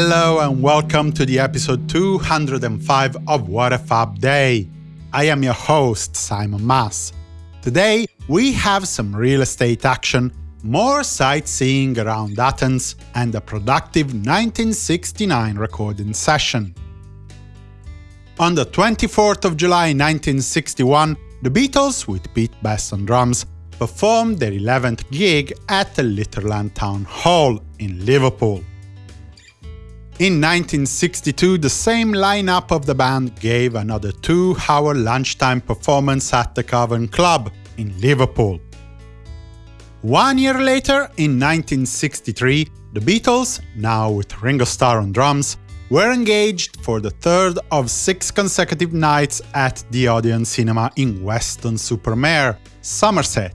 Hello and welcome to the episode 205 of What a Fab Day. I am your host, Simon Mas. Today, we have some real estate action, more sightseeing around Athens, and a productive 1969 recording session. On the 24th of July 1961, the Beatles, with Pete Best on drums, performed their 11th gig at the Litherland Town Hall in Liverpool. In 1962, the same lineup of the band gave another two-hour lunchtime performance at the Cavern Club in Liverpool. One year later, in 1963, the Beatles, now with Ringo Starr on drums, were engaged for the third of six consecutive nights at the Odeon Cinema in Weston-super-Mare, Somerset.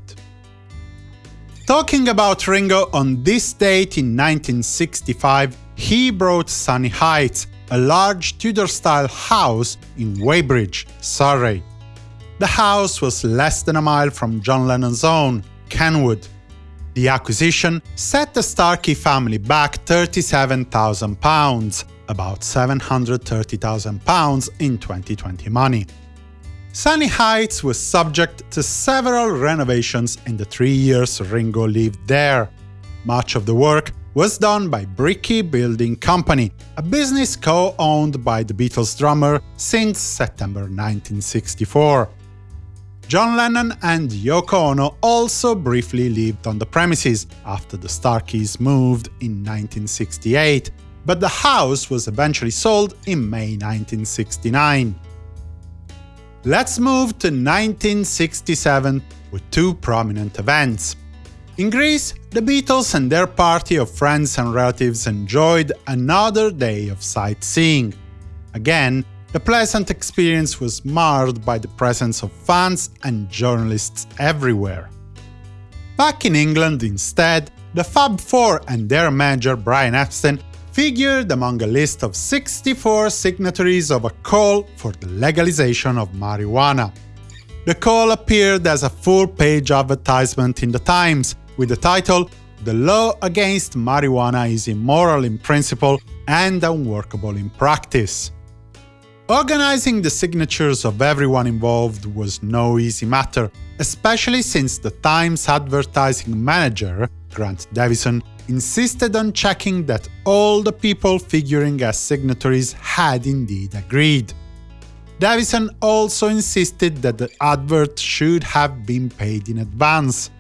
Talking about Ringo on this date in 1965, he brought Sunny Heights, a large Tudor-style house in Weybridge, Surrey. The house was less than a mile from John Lennon's own, Kenwood. The acquisition set the Starkey family back £37,000, about £730,000 in 2020 money. Sunny Heights was subject to several renovations in the three years Ringo lived there. Much of the work was done by Brickey Building Company, a business co-owned by the Beatles drummer since September 1964. John Lennon and Yoko Ono also briefly lived on the premises after the Starkeys moved in 1968, but the house was eventually sold in May 1969. Let's move to 1967 with two prominent events. In Greece, the Beatles and their party of friends and relatives enjoyed another day of sightseeing. Again, the pleasant experience was marred by the presence of fans and journalists everywhere. Back in England, instead, the Fab Four and their manager Brian Epstein figured among a list of 64 signatories of a call for the legalization of marijuana. The call appeared as a full-page advertisement in the Times, with the title The law against marijuana is immoral in principle and unworkable in practice. Organizing the signatures of everyone involved was no easy matter, especially since the Times advertising manager, Grant Davison, insisted on checking that all the people figuring as signatories had indeed agreed. Davison also insisted that the advert should have been paid in advance,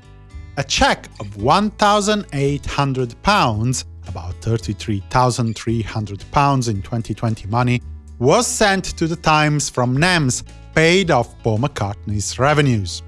a check of £1,800, about £33,300 in 2020 money, was sent to the Times from NEMS, paid off Paul McCartney's revenues.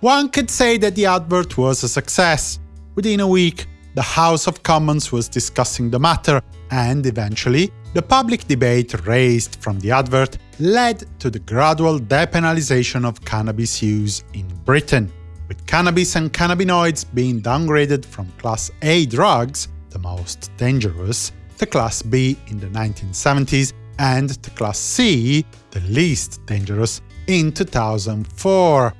One could say that the advert was a success. Within a week, the House of Commons was discussing the matter, and eventually, the public debate raised from the advert led to the gradual depenalization of cannabis use in Britain with cannabis and cannabinoids being downgraded from Class A drugs, the most dangerous, to Class B in the 1970s and to Class C, the least dangerous, in 2004,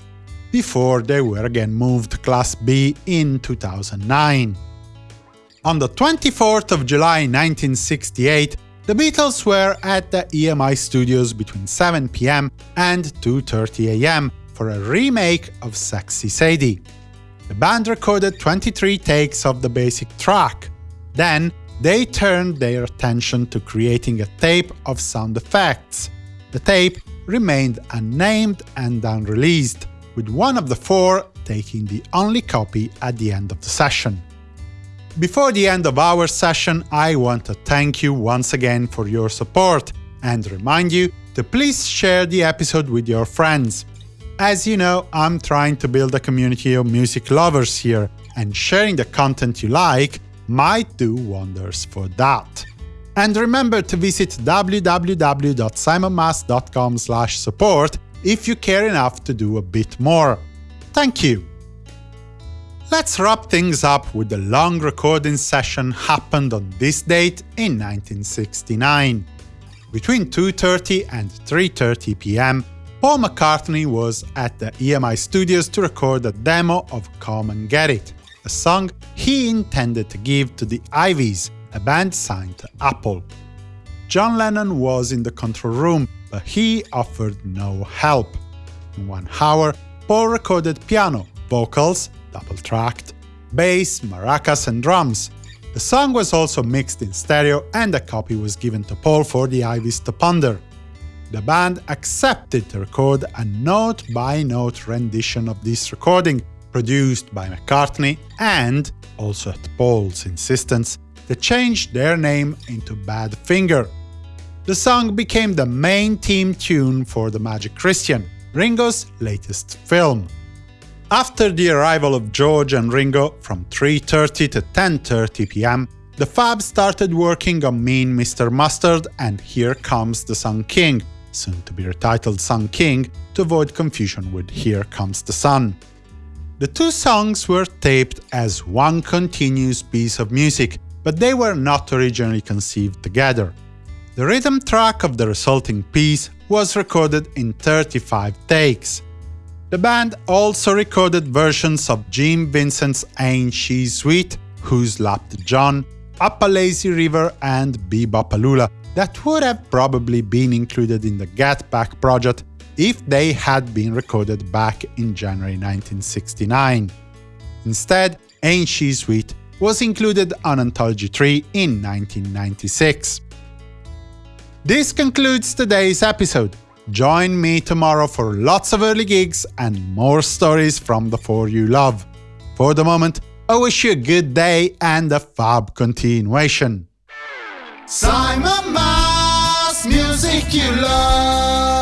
before they were again moved to Class B in 2009. On the 24th of July 1968, the Beatles were at the EMI studios between 7 pm and 2.30 am for a remake of Sexy Sadie. The band recorded 23 takes of the basic track. Then, they turned their attention to creating a tape of sound effects. The tape remained unnamed and unreleased, with one of the four taking the only copy at the end of the session. Before the end of our session, I want to thank you once again for your support and remind you to please share the episode with your friends. As you know, I'm trying to build a community of music lovers here, and sharing the content you like might do wonders for that. And remember to visit www.simonmas.com support if you care enough to do a bit more. Thank you! Let's wrap things up with the long recording session happened on this date in 1969. Between 2.30 and 3.30 pm, Paul McCartney was at the EMI studios to record a demo of Come and Get It, a song he intended to give to the Iveys, a band signed to Apple. John Lennon was in the control room, but he offered no help. In one hour, Paul recorded piano, vocals, double-tracked, bass, maracas and drums. The song was also mixed in stereo and a copy was given to Paul for the Iveys to ponder. The band accepted to record a note-by-note -note rendition of this recording, produced by McCartney, and, also at Paul's insistence, they changed their name into Badfinger. The song became the main theme tune for The Magic Christian, Ringo's latest film. After the arrival of George and Ringo from 3.30 to 10.30 pm, the Fab started working on Mean Mr. Mustard and Here Comes the Sun King, soon to be retitled Sun King, to avoid confusion with Here Comes the Sun. The two songs were taped as one continuous piece of music, but they were not originally conceived together. The rhythm track of the resulting piece was recorded in 35 takes. The band also recorded versions of Gene Vincent's Ain't She Sweet, Who Slapped John, Up a Lazy River and Be-Bop-A-Lula that would have probably been included in the Get Back project if they had been recorded back in January 1969. Instead, Ain't She Sweet was included on Anthology 3 in 1996. This concludes today's episode. Join me tomorrow for lots of early gigs and more stories from the four you love. For the moment, I wish you a good day and a fab continuation. Simon music you love.